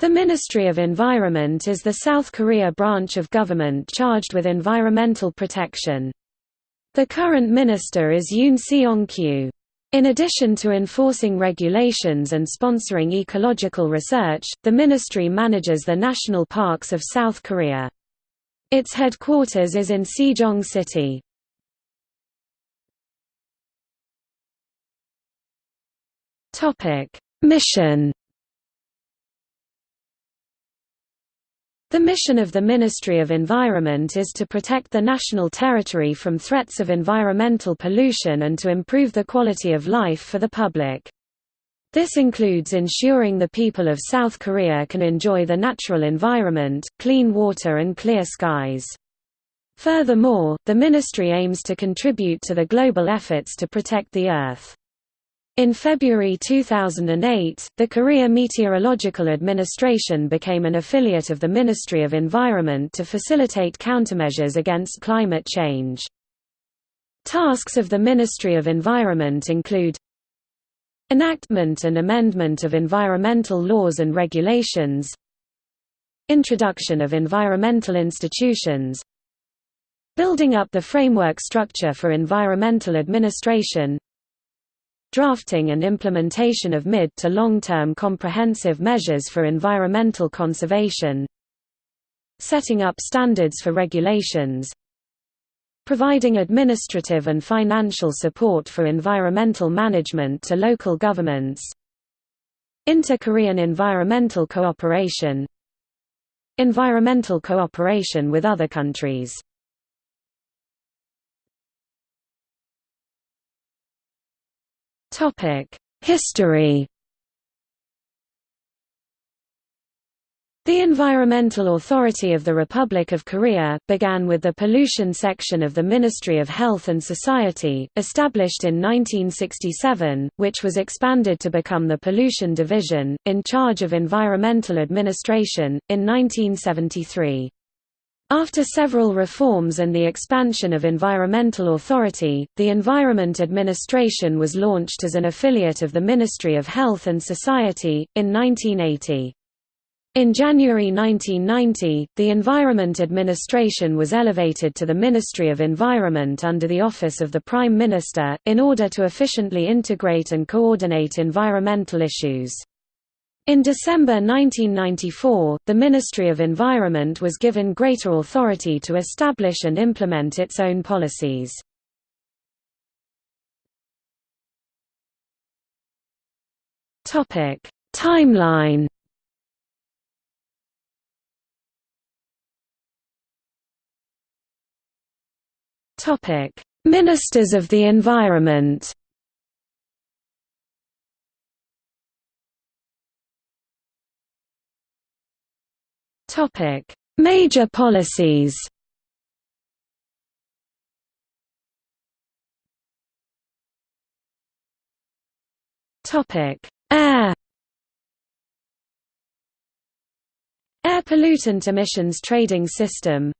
The Ministry of Environment is the South Korea branch of government charged with environmental protection. The current minister is Yoon Seong-kyu. In addition to enforcing regulations and sponsoring ecological research, the ministry manages the national parks of South Korea. Its headquarters is in Sejong City. Mission The mission of the Ministry of Environment is to protect the national territory from threats of environmental pollution and to improve the quality of life for the public. This includes ensuring the people of South Korea can enjoy the natural environment, clean water and clear skies. Furthermore, the ministry aims to contribute to the global efforts to protect the Earth. In February 2008, the Korea Meteorological Administration became an affiliate of the Ministry of Environment to facilitate countermeasures against climate change. Tasks of the Ministry of Environment include Enactment and amendment of environmental laws and regulations Introduction of environmental institutions Building up the framework structure for environmental administration drafting and implementation of mid to long-term comprehensive measures for environmental conservation setting up standards for regulations providing administrative and financial support for environmental management to local governments Inter-Korean environmental cooperation Environmental cooperation with other countries History The Environmental Authority of the Republic of Korea, began with the Pollution Section of the Ministry of Health and Society, established in 1967, which was expanded to become the Pollution Division, in charge of environmental administration, in 1973. After several reforms and the expansion of Environmental Authority, the Environment Administration was launched as an affiliate of the Ministry of Health and Society, in 1980. In January 1990, the Environment Administration was elevated to the Ministry of Environment under the Office of the Prime Minister, in order to efficiently integrate and coordinate environmental issues. In December 1994, the Ministry of Environment was given greater authority to establish and implement its own policies. Timeline Ministers of the Environment Topic: Major policies. Topic: Air. Air pollutant emissions trading system.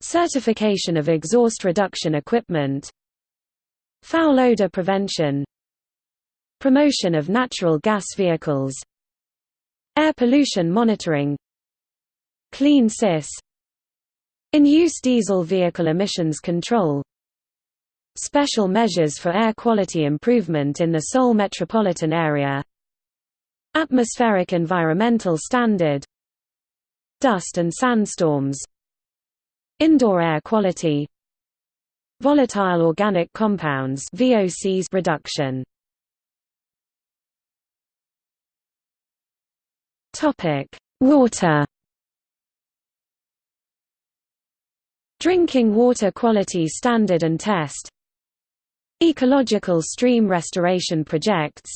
Certification of exhaust reduction equipment. Foul odor prevention. Promotion of natural gas vehicles. Air pollution monitoring Clean CIS In-use diesel vehicle emissions control. Special measures for air quality improvement in the Seoul metropolitan area. Atmospheric environmental standard. Dust and sandstorms. Indoor air quality. Volatile organic compounds VOCs reduction. Topic: Water Drinking Water Quality Standard and Test. Ecological Stream Restoration Projects.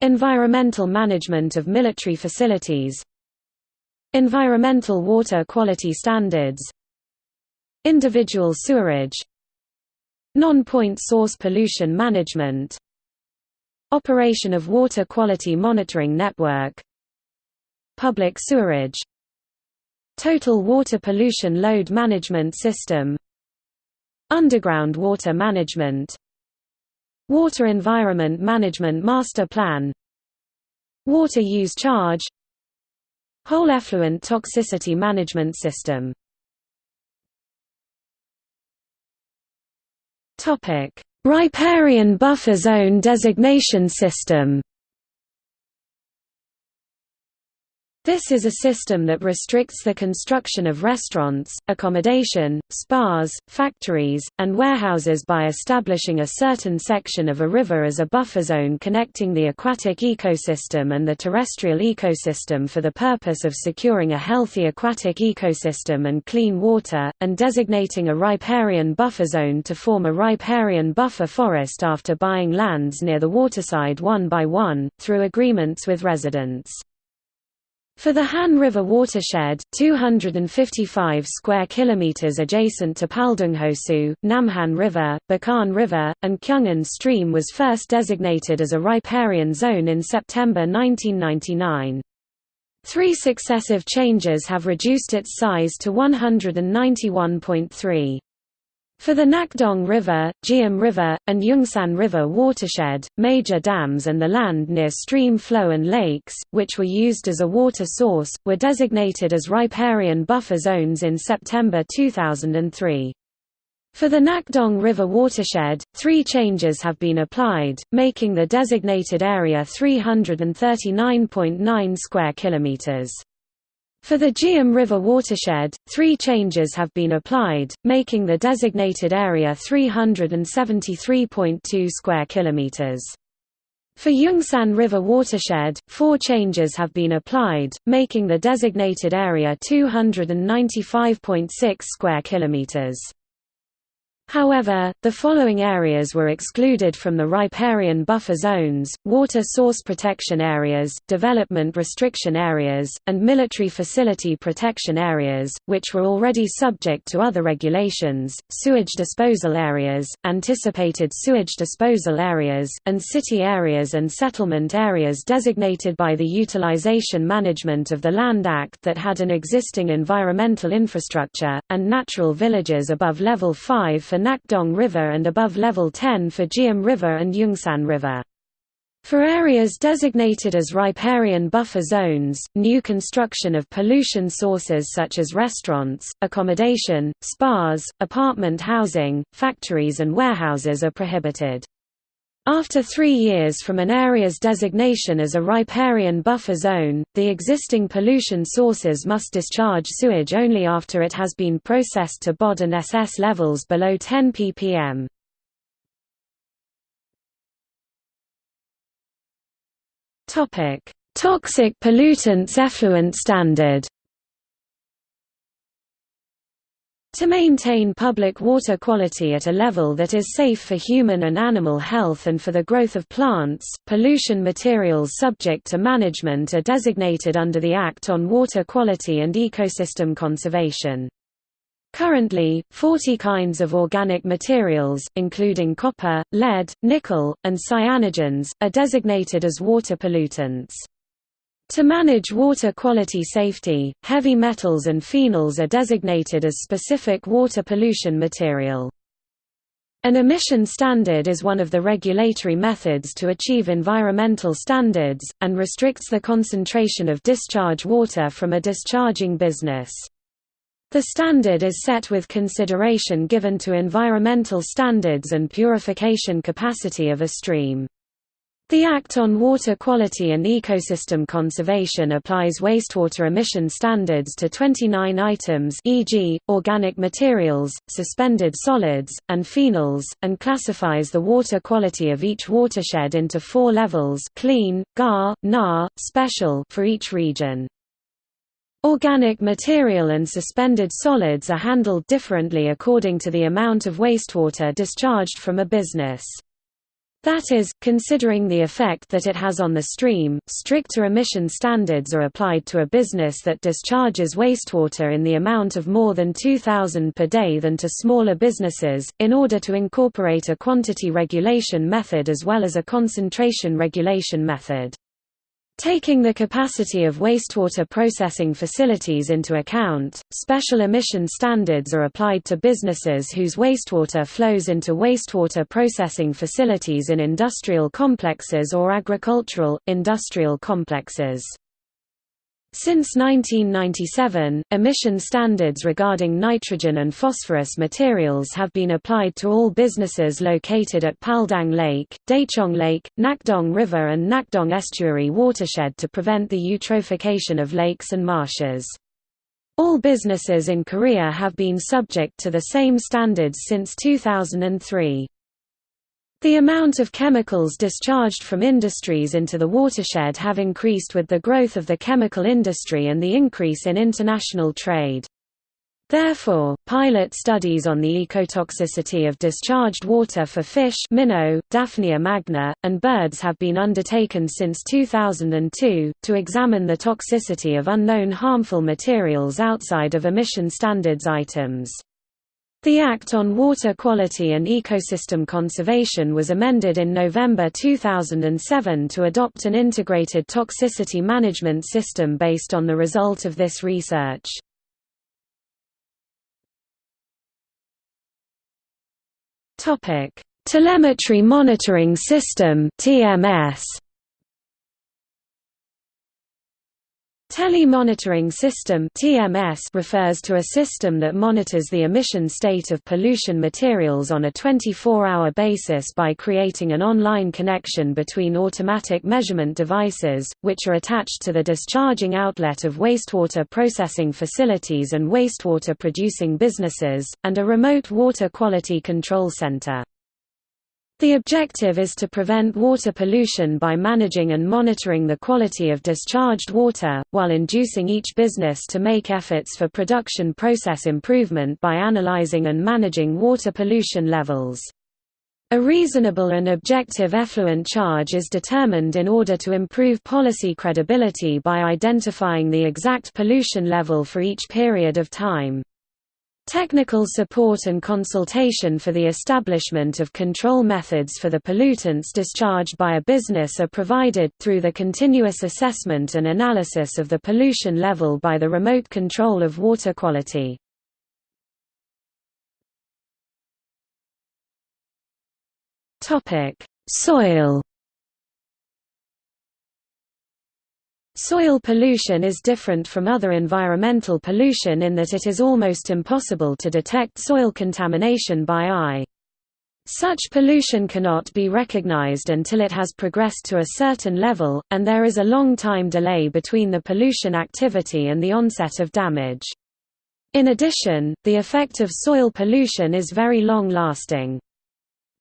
Environmental Management of Military Facilities. Environmental Water Quality Standards. Individual Sewerage. Non-point source pollution management. Operation of Water Quality Monitoring Network. Public sewerage Total Water Pollution Load Management System. Underground Water Management. Water Environment Management Master Plan. Water Use Charge. Whole effluent toxicity management system. Riparian buffer zone designation system This is a system that restricts the construction of restaurants, accommodation, spas, factories, and warehouses by establishing a certain section of a river as a buffer zone connecting the aquatic ecosystem and the terrestrial ecosystem for the purpose of securing a healthy aquatic ecosystem and clean water, and designating a riparian buffer zone to form a riparian buffer forest after buying lands near the waterside one by one, through agreements with residents. For the Han River watershed, 255 square kilometers adjacent to Paldunghosu, Namhan River, Bukhan River, and Kyungan Stream was first designated as a riparian zone in September 1999. Three successive changes have reduced its size to 191.3. For the Nakdong River, Geum River, and Yeongsan River watershed, major dams and the land near stream flow and lakes, which were used as a water source, were designated as riparian buffer zones in September 2003. For the Nakdong River watershed, three changes have been applied, making the designated area 339.9 square kilometers. For the Geum River watershed, three changes have been applied, making the designated area 373.2 square kilometers. For Yeongsan River watershed, four changes have been applied, making the designated area 295.6 square kilometers. However, the following areas were excluded from the riparian buffer zones, water source protection areas, development restriction areas, and military facility protection areas, which were already subject to other regulations, sewage disposal areas, anticipated sewage disposal areas, and city areas and settlement areas designated by the Utilization Management of the Land Act that had an existing environmental infrastructure, and natural villages above level 5 for Nakdong River and above level 10 for Geum River and Yeongsan River. For areas designated as riparian buffer zones, new construction of pollution sources such as restaurants, accommodation, spas, apartment housing, factories and warehouses are prohibited. After three years from an area's designation as a riparian buffer zone, the existing pollution sources must discharge sewage only after it has been processed to BOD and SS levels below 10 ppm. Toxic pollutants effluent standard To maintain public water quality at a level that is safe for human and animal health and for the growth of plants, pollution materials subject to management are designated under the Act on Water Quality and Ecosystem Conservation. Currently, 40 kinds of organic materials, including copper, lead, nickel, and cyanogens, are designated as water pollutants. To manage water quality safety, heavy metals and phenols are designated as specific water pollution material. An emission standard is one of the regulatory methods to achieve environmental standards, and restricts the concentration of discharge water from a discharging business. The standard is set with consideration given to environmental standards and purification capacity of a stream. The Act on Water Quality and Ecosystem Conservation applies wastewater emission standards to 29 items e.g., organic materials, suspended solids, and phenols, and classifies the water quality of each watershed into four levels clean, GAR, NAR, special for each region. Organic material and suspended solids are handled differently according to the amount of wastewater discharged from a business. That is, considering the effect that it has on the stream, stricter emission standards are applied to a business that discharges wastewater in the amount of more than 2,000 per day than to smaller businesses, in order to incorporate a quantity regulation method as well as a concentration regulation method. Taking the capacity of wastewater processing facilities into account, special emission standards are applied to businesses whose wastewater flows into wastewater processing facilities in industrial complexes or agricultural, industrial complexes. Since 1997, emission standards regarding nitrogen and phosphorus materials have been applied to all businesses located at Paldang Lake, Daecheong Lake, Nakdong River and Nakdong Estuary watershed to prevent the eutrophication of lakes and marshes. All businesses in Korea have been subject to the same standards since 2003. The amount of chemicals discharged from industries into the watershed have increased with the growth of the chemical industry and the increase in international trade. Therefore, pilot studies on the ecotoxicity of discharged water for fish minnow, Daphnia magna, and birds have been undertaken since 2002, to examine the toxicity of unknown harmful materials outside of emission standards items. The Act on Water Quality and Ecosystem Conservation was amended in November 2007 to adopt an integrated toxicity management system based on the result of this research. Telemetry Monitoring System TMS Telemonitoring system (TMS) refers to a system that monitors the emission state of pollution materials on a 24-hour basis by creating an online connection between automatic measurement devices, which are attached to the discharging outlet of wastewater processing facilities and wastewater producing businesses, and a remote water quality control center. The objective is to prevent water pollution by managing and monitoring the quality of discharged water, while inducing each business to make efforts for production process improvement by analyzing and managing water pollution levels. A reasonable and objective effluent charge is determined in order to improve policy credibility by identifying the exact pollution level for each period of time. Technical support and consultation for the establishment of control methods for the pollutants discharged by a business are provided, through the continuous assessment and analysis of the pollution level by the remote control of water quality. Soil Soil pollution is different from other environmental pollution in that it is almost impossible to detect soil contamination by eye. Such pollution cannot be recognized until it has progressed to a certain level, and there is a long time delay between the pollution activity and the onset of damage. In addition, the effect of soil pollution is very long-lasting.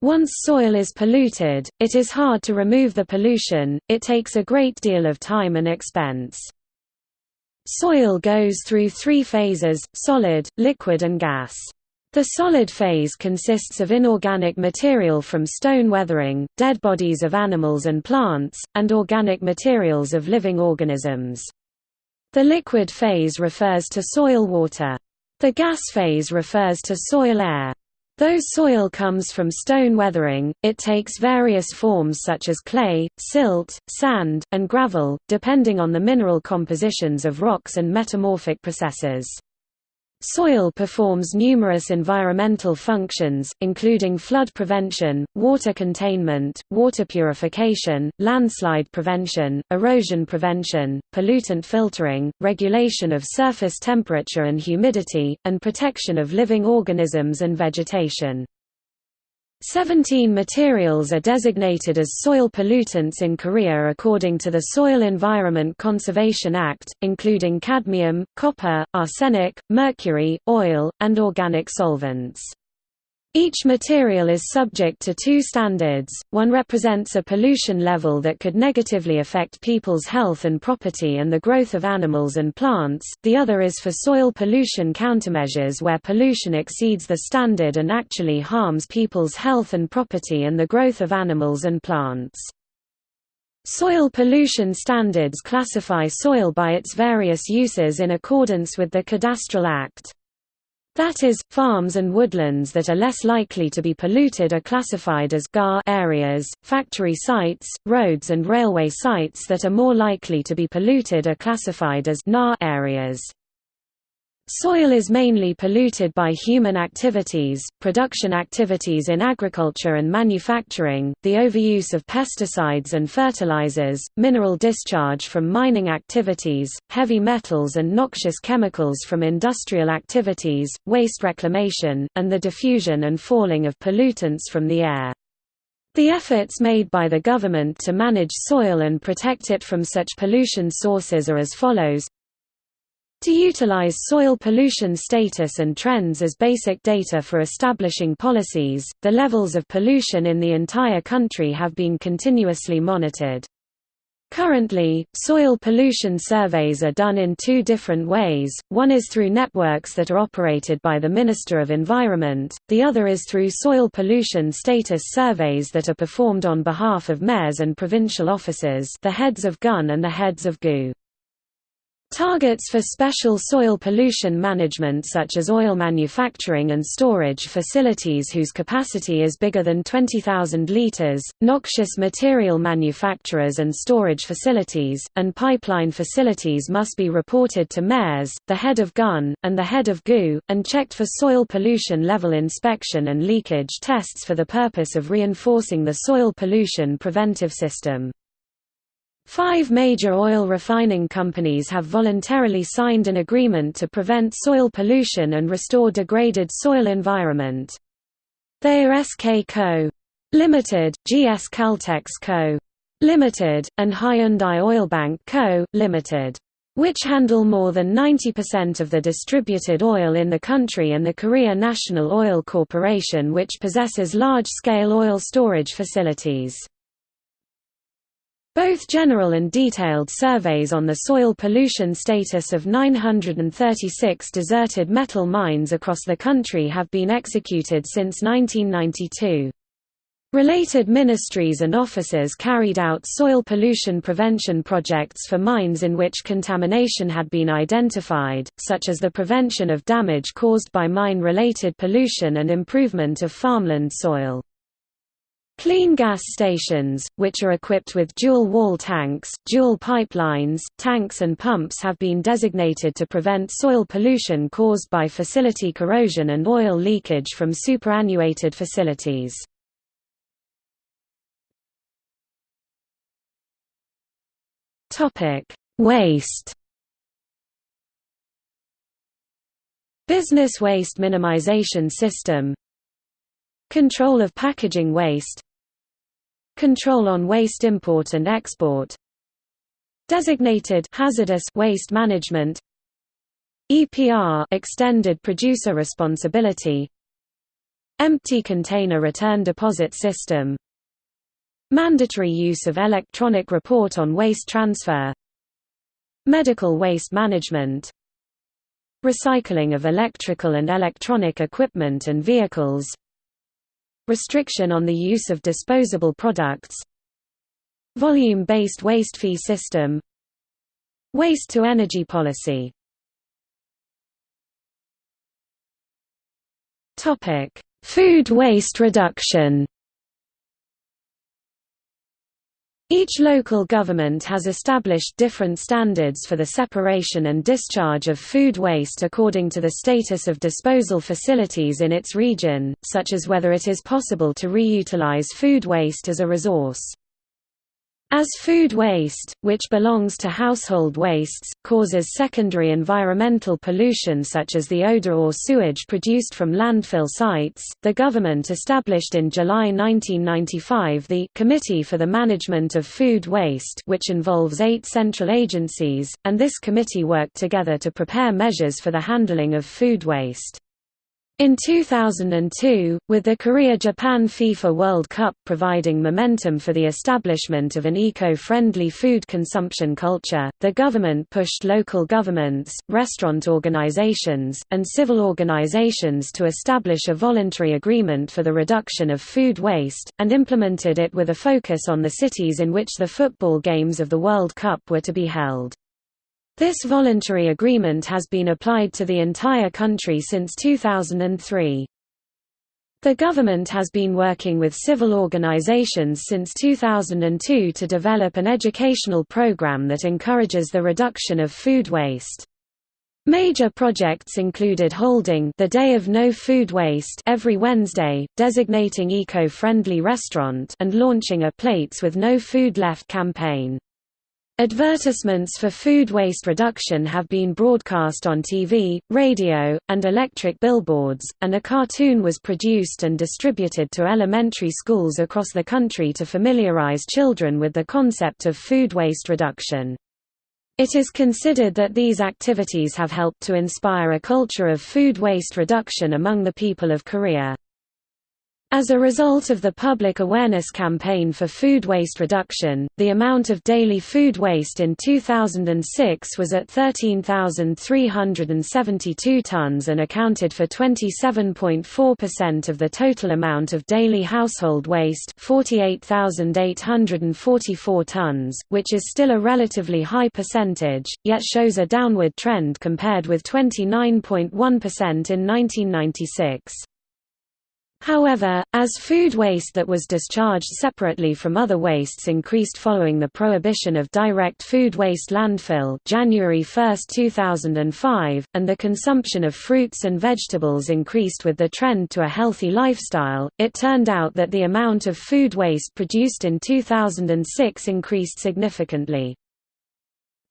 Once soil is polluted, it is hard to remove the pollution, it takes a great deal of time and expense. Soil goes through three phases, solid, liquid and gas. The solid phase consists of inorganic material from stone weathering, dead bodies of animals and plants, and organic materials of living organisms. The liquid phase refers to soil water. The gas phase refers to soil air. Though soil comes from stone weathering, it takes various forms such as clay, silt, sand, and gravel, depending on the mineral compositions of rocks and metamorphic processes. Soil performs numerous environmental functions, including flood prevention, water containment, water purification, landslide prevention, erosion prevention, pollutant filtering, regulation of surface temperature and humidity, and protection of living organisms and vegetation. Seventeen materials are designated as soil pollutants in Korea according to the Soil Environment Conservation Act, including cadmium, copper, arsenic, mercury, oil, and organic solvents. Each material is subject to two standards, one represents a pollution level that could negatively affect people's health and property and the growth of animals and plants, the other is for soil pollution countermeasures where pollution exceeds the standard and actually harms people's health and property and the growth of animals and plants. Soil pollution standards classify soil by its various uses in accordance with the Cadastral Act. That is, farms and woodlands that are less likely to be polluted are classified as GAR areas, factory sites, roads and railway sites that are more likely to be polluted are classified as NA areas. Soil is mainly polluted by human activities, production activities in agriculture and manufacturing, the overuse of pesticides and fertilizers, mineral discharge from mining activities, heavy metals and noxious chemicals from industrial activities, waste reclamation, and the diffusion and falling of pollutants from the air. The efforts made by the government to manage soil and protect it from such pollution sources are as follows to utilize soil pollution status and trends as basic data for establishing policies, the levels of pollution in the entire country have been continuously monitored. Currently, soil pollution surveys are done in two different ways, one is through networks that are operated by the Minister of Environment, the other is through soil pollution status surveys that are performed on behalf of mayors and provincial officers the heads of GUN and the heads of GU. Targets for special soil pollution management such as oil manufacturing and storage facilities whose capacity is bigger than 20,000 litres, noxious material manufacturers and storage facilities, and pipeline facilities must be reported to mayors, the head of GUN, and the head of GU, and checked for soil pollution level inspection and leakage tests for the purpose of reinforcing the soil pollution preventive system. Five major oil refining companies have voluntarily signed an agreement to prevent soil pollution and restore degraded soil environment. They are SK Co. Limited, GS Caltex Co. Limited, and Hyundai Oilbank Co. Limited which handle more than 90% of the distributed oil in the country and the Korea National Oil Corporation which possesses large-scale oil storage facilities. Both general and detailed surveys on the soil pollution status of 936 deserted metal mines across the country have been executed since 1992. Related ministries and offices carried out soil pollution prevention projects for mines in which contamination had been identified, such as the prevention of damage caused by mine-related pollution and improvement of farmland soil. Clean gas stations, which are equipped with dual-wall tanks, dual pipelines, tanks and pumps have been designated to prevent soil pollution caused by facility corrosion and oil leakage from superannuated facilities. Waste Business waste minimization system Control of packaging waste. Control on waste import and export. Designated hazardous waste management. EPR extended producer responsibility. Empty container return deposit system. Mandatory use of electronic report on waste transfer. Medical waste management. Recycling of electrical and electronic equipment and vehicles Restriction on the use of disposable products. Volume-based waste fee system. Waste-to-energy policy. Food waste reduction Each local government has established different standards for the separation and discharge of food waste according to the status of disposal facilities in its region, such as whether it is possible to reutilize food waste as a resource. As food waste, which belongs to household wastes, causes secondary environmental pollution such as the odor or sewage produced from landfill sites, the government established in July 1995 the Committee for the Management of Food Waste which involves eight central agencies, and this committee worked together to prepare measures for the handling of food waste. In 2002, with the Korea-Japan FIFA World Cup providing momentum for the establishment of an eco-friendly food consumption culture, the government pushed local governments, restaurant organizations, and civil organizations to establish a voluntary agreement for the reduction of food waste, and implemented it with a focus on the cities in which the football games of the World Cup were to be held. This voluntary agreement has been applied to the entire country since 2003. The government has been working with civil organizations since 2002 to develop an educational program that encourages the reduction of food waste. Major projects included holding the Day of No Food Waste every Wednesday, designating eco-friendly restaurant and launching a Plates with No Food Left campaign. Advertisements for food waste reduction have been broadcast on TV, radio, and electric billboards, and a cartoon was produced and distributed to elementary schools across the country to familiarize children with the concept of food waste reduction. It is considered that these activities have helped to inspire a culture of food waste reduction among the people of Korea. As a result of the public awareness campaign for food waste reduction, the amount of daily food waste in 2006 was at 13,372 tons and accounted for 27.4% of the total amount of daily household waste 48,844 tons, which is still a relatively high percentage, yet shows a downward trend compared with 29.1% in 1996. However, as food waste that was discharged separately from other wastes increased following the prohibition of direct food waste landfill January 1, 2005, and the consumption of fruits and vegetables increased with the trend to a healthy lifestyle, it turned out that the amount of food waste produced in 2006 increased significantly.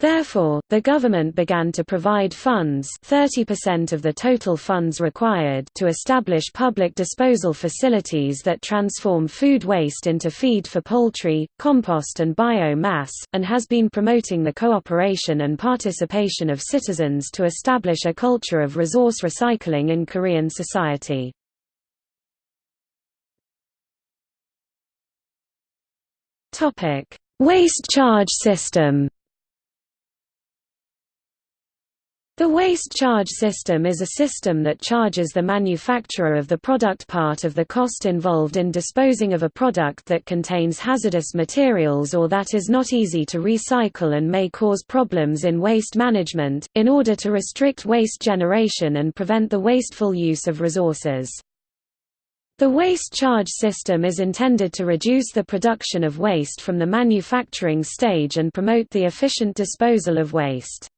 Therefore, the government began to provide funds 30% of the total funds required to establish public disposal facilities that transform food waste into feed for poultry, compost and biomass, and has been promoting the cooperation and participation of citizens to establish a culture of resource recycling in Korean society. Waste charge system The waste charge system is a system that charges the manufacturer of the product part of the cost involved in disposing of a product that contains hazardous materials or that is not easy to recycle and may cause problems in waste management, in order to restrict waste generation and prevent the wasteful use of resources. The waste charge system is intended to reduce the production of waste from the manufacturing stage and promote the efficient disposal of waste.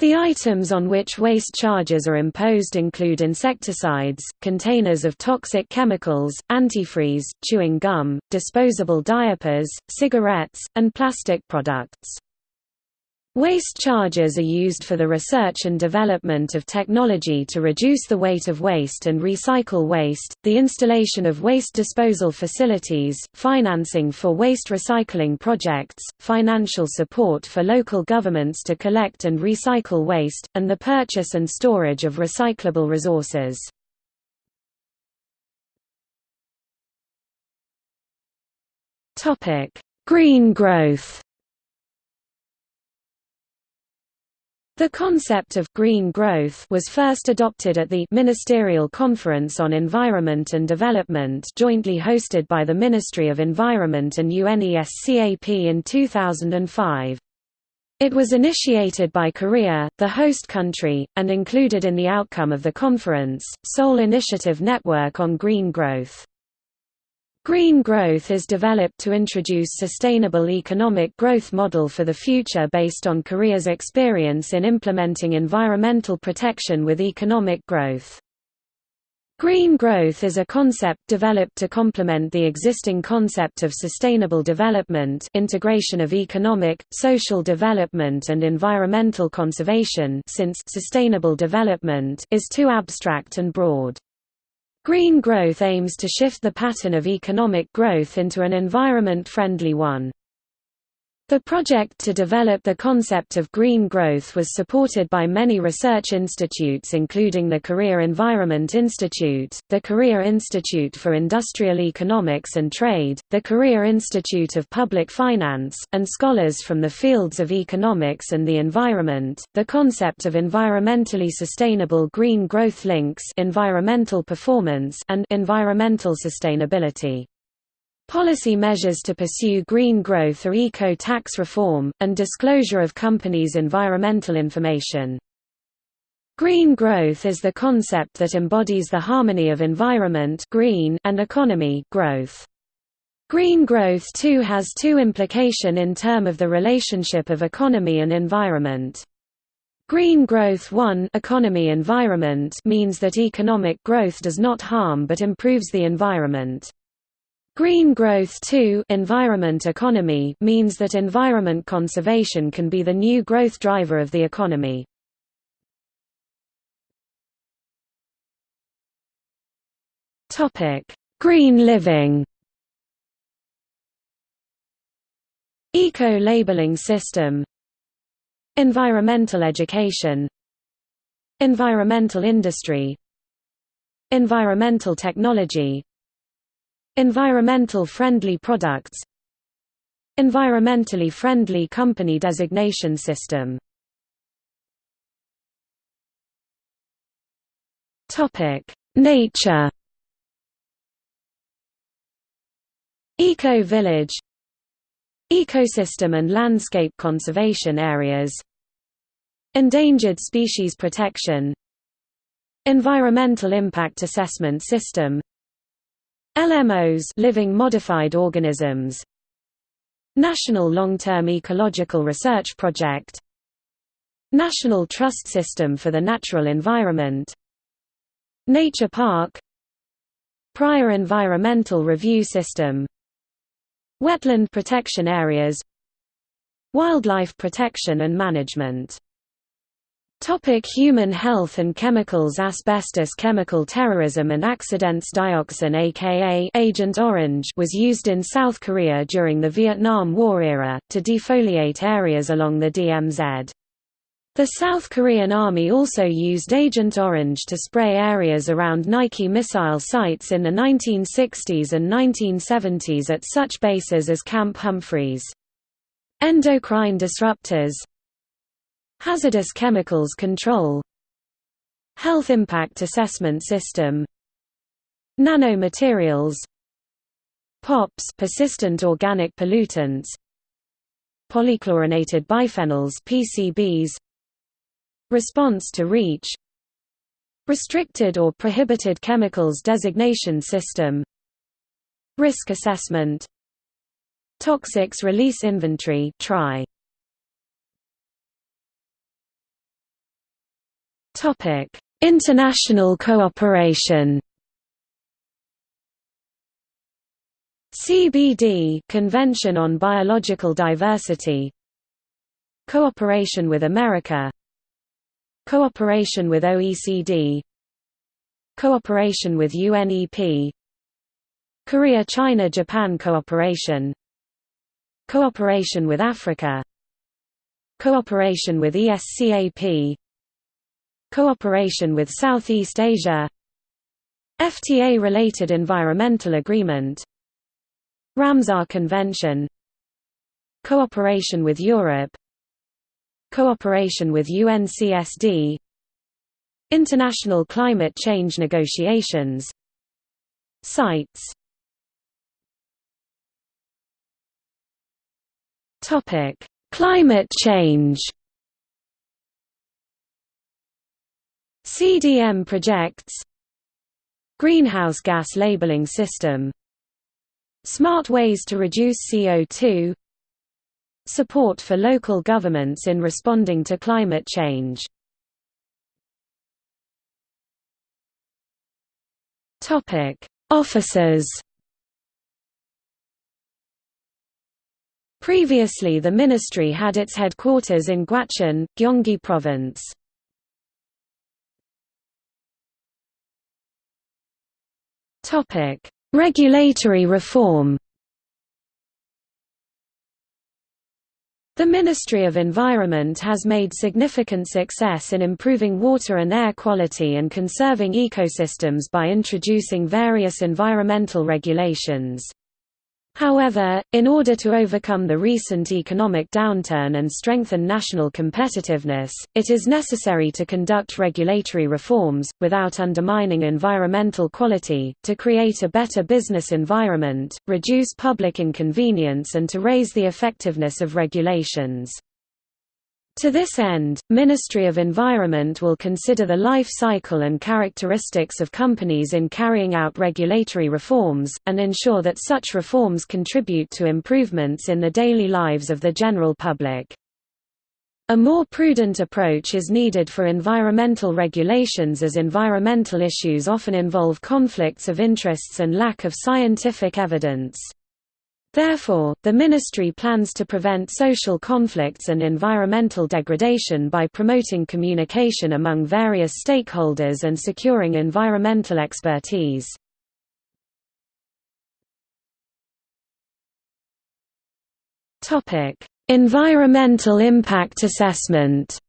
The items on which waste charges are imposed include insecticides, containers of toxic chemicals, antifreeze, chewing gum, disposable diapers, cigarettes, and plastic products. Waste charges are used for the research and development of technology to reduce the weight of waste and recycle waste, the installation of waste disposal facilities, financing for waste recycling projects, financial support for local governments to collect and recycle waste, and the purchase and storage of recyclable resources. Green growth The concept of «green growth» was first adopted at the «Ministerial Conference on Environment and Development» jointly hosted by the Ministry of Environment and UNESCAP in 2005. It was initiated by Korea, the host country, and included in the outcome of the conference, Seoul Initiative Network on Green Growth. Green growth is developed to introduce sustainable economic growth model for the future based on Korea's experience in implementing environmental protection with economic growth. Green growth is a concept developed to complement the existing concept of sustainable development integration of economic, social development and environmental conservation since sustainable development is too abstract and broad. Green growth aims to shift the pattern of economic growth into an environment-friendly one. The project to develop the concept of green growth was supported by many research institutes including the Korea Environment Institute, the Korea Institute for Industrial Economics and Trade, the Korea Institute of Public Finance, and scholars from the fields of economics and the environment. The concept of environmentally sustainable green growth links environmental performance and environmental sustainability. Policy measures to pursue green growth are eco-tax reform, and disclosure of companies' environmental information. Green growth is the concept that embodies the harmony of environment green and economy growth. Green growth too has two implication in term of the relationship of economy and environment. Green growth 1 economy environment means that economic growth does not harm but improves the environment. Green growth 2 environment economy means that environment conservation can be the new growth driver of the economy. Green living. Eco-labeling system. Environmental education. Environmental industry. Environmental technology Environmental friendly products. Environmentally friendly company designation system. Nature. Eco-village Ecosystem and landscape conservation areas. Endangered species protection. Environmental impact assessment system LMOs living modified organisms. National Long-Term Ecological Research Project. National Trust System for the Natural Environment. Nature Park. Prior Environmental Review System. Wetland protection areas. Wildlife protection and management Topic human health and chemicals Asbestos chemical terrorism and accidents Dioxin aka Agent Orange was used in South Korea during the Vietnam War era, to defoliate areas along the DMZ. The South Korean Army also used Agent Orange to spray areas around Nike missile sites in the 1960s and 1970s at such bases as Camp Humphreys. Endocrine disruptors Hazardous Chemicals Control. Health Impact Assessment System. Nanomaterials. POPs persistent organic pollutants. Polychlorinated biphenyls PCBs Response to REACH. Restricted or Prohibited Chemicals Designation System. Risk Assessment. Toxics Release Inventory TRI Topic: International cooperation. CBD Convention on Biological Diversity. Cooperation with America. Cooperation with OECD Cooperation with UNEP Korea-China-Japan cooperation. Cooperation with Africa. Cooperation with ESCAP Cooperation with Southeast Asia. FTA-related environmental agreement. Ramsar Convention. Cooperation with Europe. Cooperation with UNCSD International climate change negotiations. CITES Climate change CDM projects Greenhouse gas labeling system Smart ways to reduce CO2 Support for local governments in responding to climate change Officers Previously the ministry had its headquarters in Gwacheon, Gyeonggi Province. Topic: Regulatory reform. The Ministry of Environment has made significant success in improving water and air quality and conserving ecosystems by introducing various environmental regulations. However, in order to overcome the recent economic downturn and strengthen national competitiveness, it is necessary to conduct regulatory reforms, without undermining environmental quality, to create a better business environment, reduce public inconvenience and to raise the effectiveness of regulations. To this end, Ministry of Environment will consider the life cycle and characteristics of companies in carrying out regulatory reforms, and ensure that such reforms contribute to improvements in the daily lives of the general public. A more prudent approach is needed for environmental regulations as environmental issues often involve conflicts of interests and lack of scientific evidence. Therefore, the ministry plans to prevent social conflicts and environmental degradation by promoting communication among various stakeholders and securing environmental expertise. Environmental impact assessment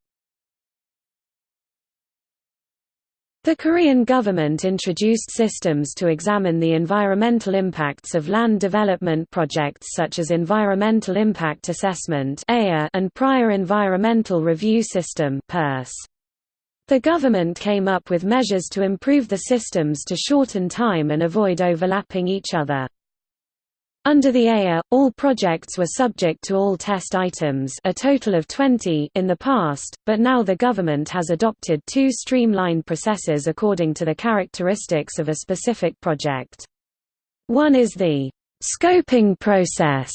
The Korean government introduced systems to examine the environmental impacts of land development projects such as Environmental Impact Assessment and Prior Environmental Review System The government came up with measures to improve the systems to shorten time and avoid overlapping each other. Under the EIA, all projects were subject to all test items a total of 20 in the past, but now the government has adopted two streamlined processes according to the characteristics of a specific project. One is the «scoping process»,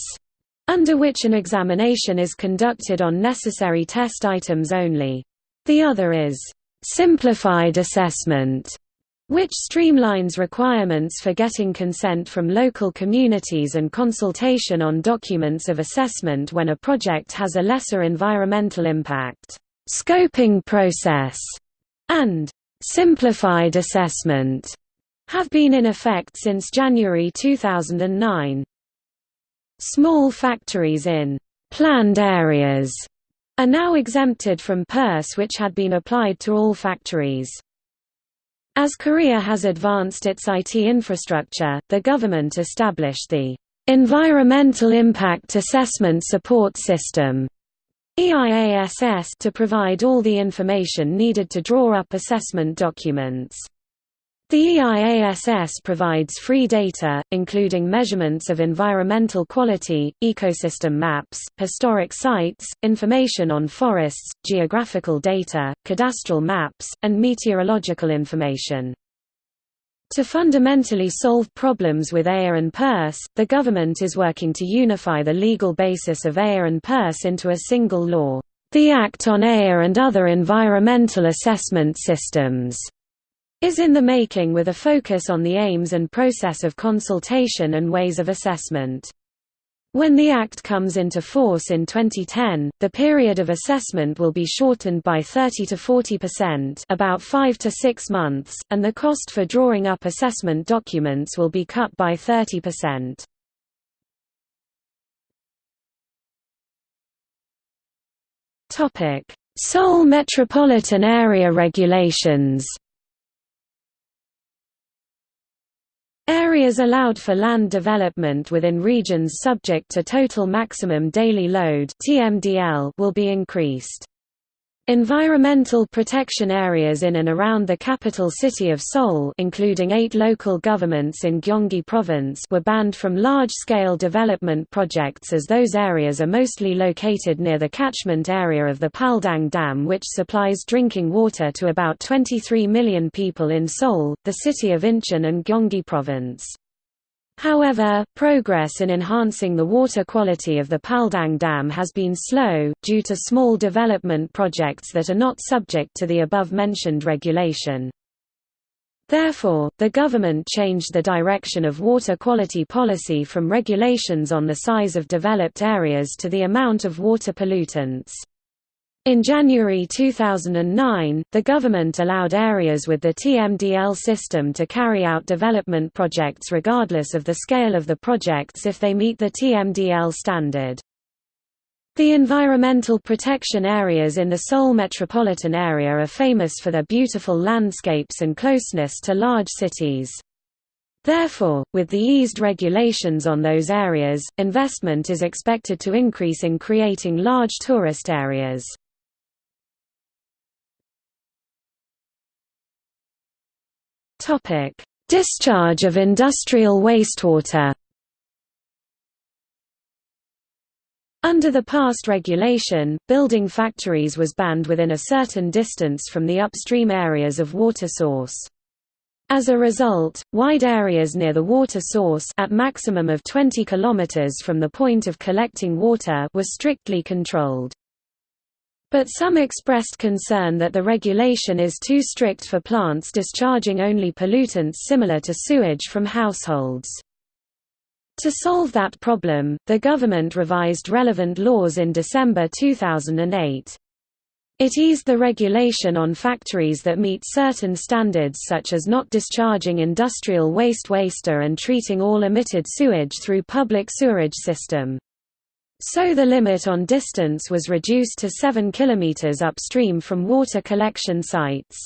under which an examination is conducted on necessary test items only. The other is «simplified assessment», which streamlines requirements for getting consent from local communities and consultation on documents of assessment when a project has a lesser environmental impact. Scoping process and simplified assessment have been in effect since January 2009. Small factories in planned areas are now exempted from PERS which had been applied to all factories. As Korea has advanced its IT infrastructure, the government established the Environmental Impact Assessment Support System EIASS to provide all the information needed to draw up assessment documents. The EIASS provides free data, including measurements of environmental quality, ecosystem maps, historic sites, information on forests, geographical data, cadastral maps, and meteorological information. To fundamentally solve problems with AIR and PERS, the government is working to unify the legal basis of AIR and PERS into a single law, the Act on AIR and Other Environmental Assessment Systems is in the making with a focus on the aims and process of consultation and ways of assessment. When the Act comes into force in 2010, the period of assessment will be shortened by 30 to 40% about 5 to 6 months, and the cost for drawing up assessment documents will be cut by 30%. Seoul Metropolitan Area Regulations Areas allowed for land development within regions subject to Total Maximum Daily Load will be increased. Environmental protection areas in and around the capital city of Seoul including eight local governments in Gyeonggi Province were banned from large-scale development projects as those areas are mostly located near the catchment area of the Paldang Dam which supplies drinking water to about 23 million people in Seoul, the city of Incheon and Gyeonggi Province. However, progress in enhancing the water quality of the Paldang Dam has been slow, due to small development projects that are not subject to the above-mentioned regulation. Therefore, the government changed the direction of water quality policy from regulations on the size of developed areas to the amount of water pollutants. In January 2009, the government allowed areas with the TMDL system to carry out development projects regardless of the scale of the projects if they meet the TMDL standard. The environmental protection areas in the Seoul metropolitan area are famous for their beautiful landscapes and closeness to large cities. Therefore, with the eased regulations on those areas, investment is expected to increase in creating large tourist areas. Topic: Discharge of industrial wastewater. Under the past regulation, building factories was banned within a certain distance from the upstream areas of water source. As a result, wide areas near the water source at maximum of 20 km from the point of collecting water were strictly controlled. But some expressed concern that the regulation is too strict for plants discharging only pollutants similar to sewage from households. To solve that problem, the government revised relevant laws in December 2008. It eased the regulation on factories that meet certain standards such as not discharging industrial waste waster and treating all emitted sewage through public sewerage system. So the limit on distance was reduced to 7 km upstream from water collection sites.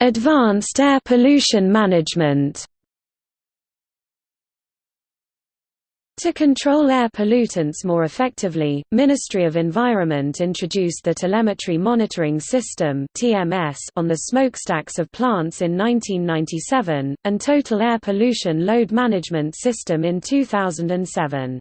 Advanced air pollution management To control air pollutants more effectively, Ministry of Environment introduced the Telemetry Monitoring System on the smokestacks of plants in 1997, and Total Air Pollution Load Management System in 2007.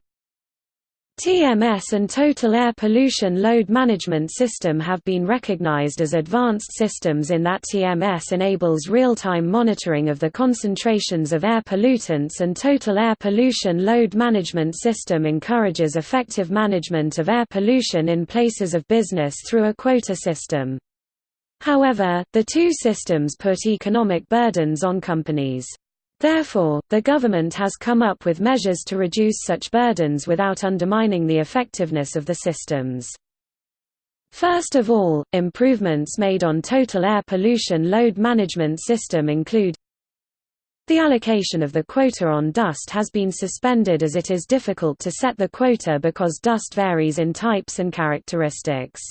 TMS and Total Air Pollution Load Management System have been recognized as advanced systems in that TMS enables real-time monitoring of the concentrations of air pollutants and Total Air Pollution Load Management System encourages effective management of air pollution in places of business through a quota system. However, the two systems put economic burdens on companies. Therefore, the government has come up with measures to reduce such burdens without undermining the effectiveness of the systems. First of all, improvements made on total air pollution load management system include the allocation of the quota on dust has been suspended as it is difficult to set the quota because dust varies in types and characteristics.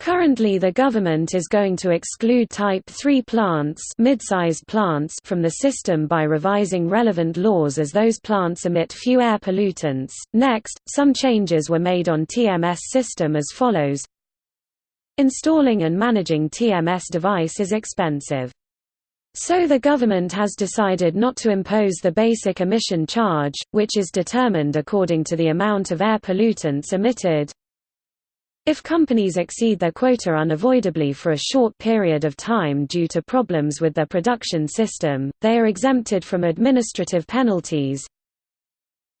Currently the government is going to exclude Type 3 plants, mid-sized plants from the system by revising relevant laws as those plants emit few air pollutants. Next, some changes were made on TMS system as follows. Installing and managing TMS device is expensive. So the government has decided not to impose the basic emission charge, which is determined according to the amount of air pollutants emitted, if companies exceed their quota unavoidably for a short period of time due to problems with their production system, they are exempted from administrative penalties.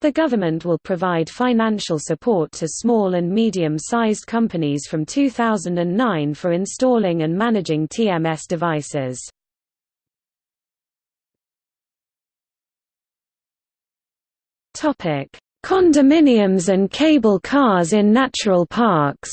The government will provide financial support to small and medium-sized companies from 2009 for installing and managing TMS devices. Condominiums and cable cars in natural parks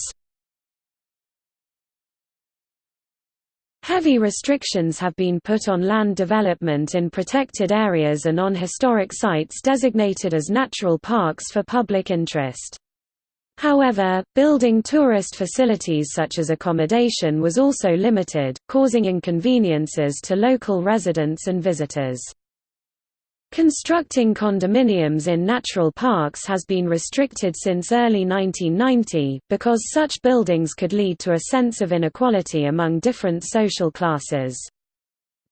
Heavy restrictions have been put on land development in protected areas and on historic sites designated as natural parks for public interest. However, building tourist facilities such as accommodation was also limited, causing inconveniences to local residents and visitors. Constructing condominiums in natural parks has been restricted since early 1990, because such buildings could lead to a sense of inequality among different social classes.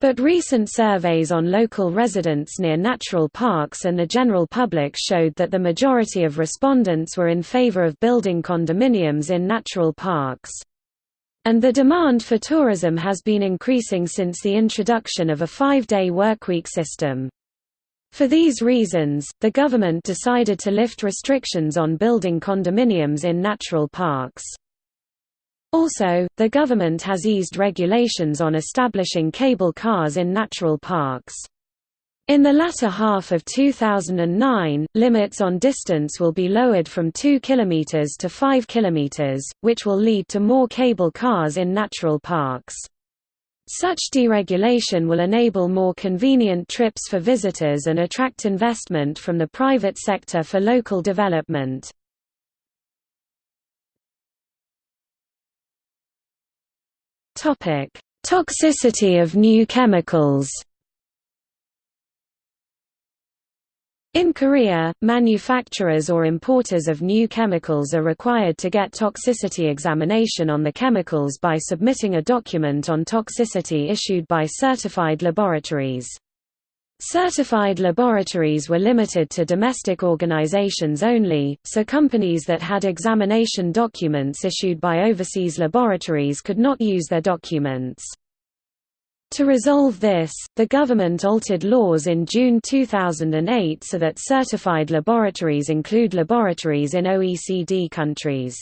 But recent surveys on local residents near natural parks and the general public showed that the majority of respondents were in favor of building condominiums in natural parks. And the demand for tourism has been increasing since the introduction of a five-day workweek system. For these reasons, the government decided to lift restrictions on building condominiums in natural parks. Also, the government has eased regulations on establishing cable cars in natural parks. In the latter half of 2009, limits on distance will be lowered from 2 km to 5 km, which will lead to more cable cars in natural parks. Such deregulation will enable more convenient trips for visitors and attract investment from the private sector for local development. Toxicity of new chemicals In Korea, manufacturers or importers of new chemicals are required to get toxicity examination on the chemicals by submitting a document on toxicity issued by certified laboratories. Certified laboratories were limited to domestic organizations only, so companies that had examination documents issued by overseas laboratories could not use their documents. To resolve this, the government altered laws in June 2008 so that certified laboratories include laboratories in OECD countries.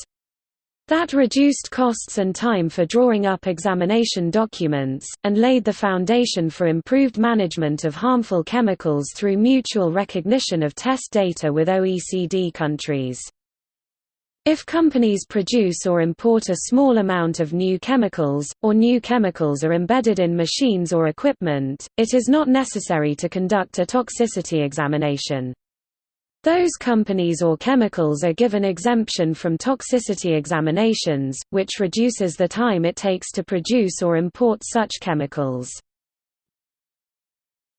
That reduced costs and time for drawing up examination documents, and laid the foundation for improved management of harmful chemicals through mutual recognition of test data with OECD countries. If companies produce or import a small amount of new chemicals, or new chemicals are embedded in machines or equipment, it is not necessary to conduct a toxicity examination. Those companies or chemicals are given exemption from toxicity examinations, which reduces the time it takes to produce or import such chemicals.